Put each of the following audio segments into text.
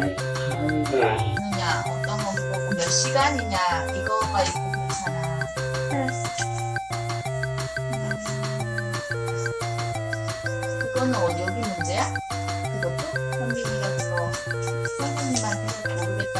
네. 하느냐 어떤 거 보고 몇 시간이냐 이거가 있고 그렇잖아 그거는 어디 여기 문제야? 그것도? 선생님가 그거 선생님한테 모르겠다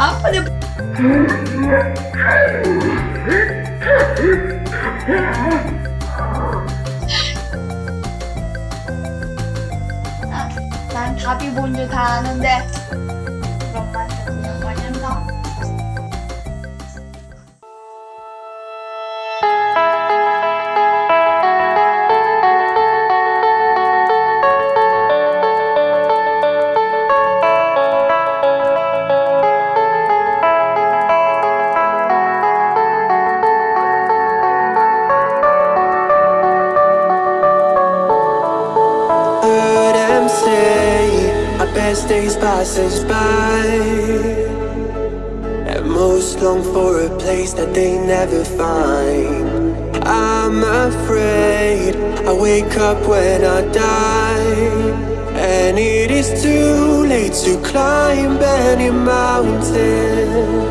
아빠는 아, 난 답이 뭔지 다 아는데 say our best days pass us by. And most long for a place that they never find. I'm afraid I wake up when I die. And it is too late to climb any mountain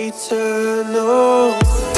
eternal.